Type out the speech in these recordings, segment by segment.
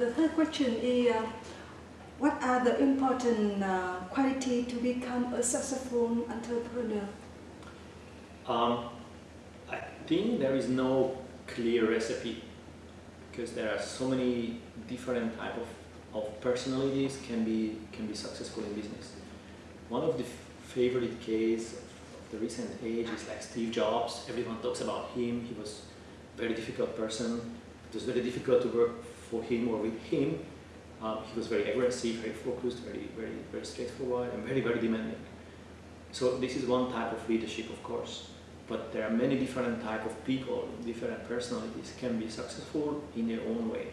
the third question is, uh, what are the important uh, quality to become a successful entrepreneur? Um, I think there is no clear recipe because there are so many different type of, of personalities can be can be successful in business. One of the favorite case of the recent age is like Steve Jobs. Everyone talks about him. He was a very difficult person. It was very difficult to work for him or with him. Um, he was very aggressive, very focused, very, very, very straightforward, and very, very demanding. So this is one type of leadership, of course but there are many different type of people, different personalities can be successful in their own way.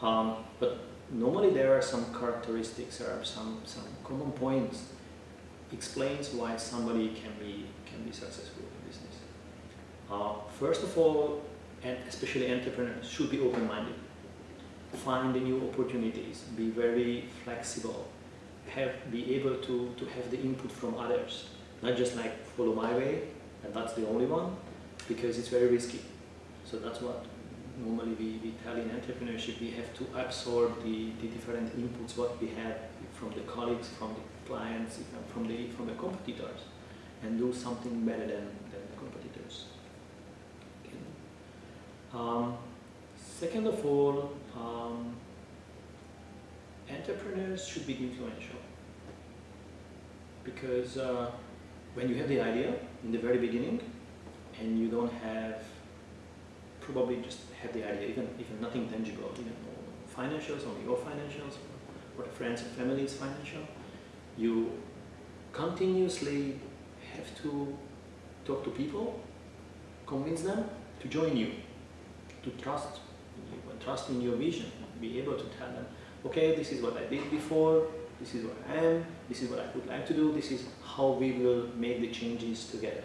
Um, but normally there are some characteristics, there are some, some common points explains why somebody can be, can be successful in business. Uh, first of all, and especially entrepreneurs should be open-minded. Find new opportunities, be very flexible, have, be able to, to have the input from others, not just like follow my way, and that's the only one because it's very risky. So that's what normally we, we tell in entrepreneurship, we have to absorb the, the different inputs what we have from the colleagues, from the clients, from the, from the competitors and do something better than, than the competitors. Okay. Um, second of all, um, entrepreneurs should be influential. Because uh, when you have the idea in the very beginning and you don't have probably just have the idea even even nothing tangible even financials only your financials or friends and family's financial you continuously have to talk to people convince them to join you to trust trust in your vision be able to tell them okay this is what I did before this is what I am, this is what I would like to do, this is how we will make the changes together.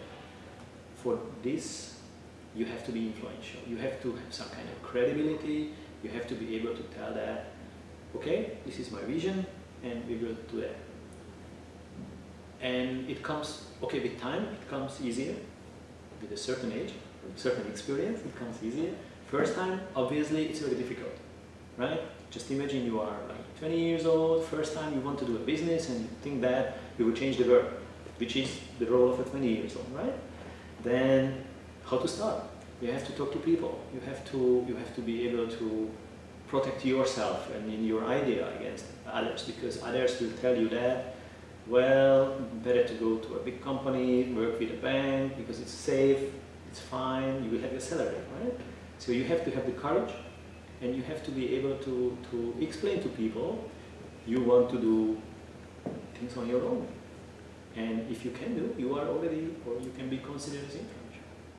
For this, you have to be influential. You have to have some kind of credibility. You have to be able to tell that, okay, this is my vision, and we will do that. And it comes, okay, with time, it comes easier. With a certain age, a certain experience, it comes easier. First time, obviously, it's very difficult, right? Just imagine you are like 20 years old, first time you want to do a business and you think that you will change the world, which is the role of a 20 years old, right? Then how to start? You have to talk to people. You have to, you have to be able to protect yourself and in your idea against others because others will tell you that well, better to go to a big company, work with a bank because it's safe, it's fine, you will have your salary, right? So you have to have the courage and you have to be able to, to explain to people you want to do things on your own. And if you can do, you are already, or you can be considered as influential.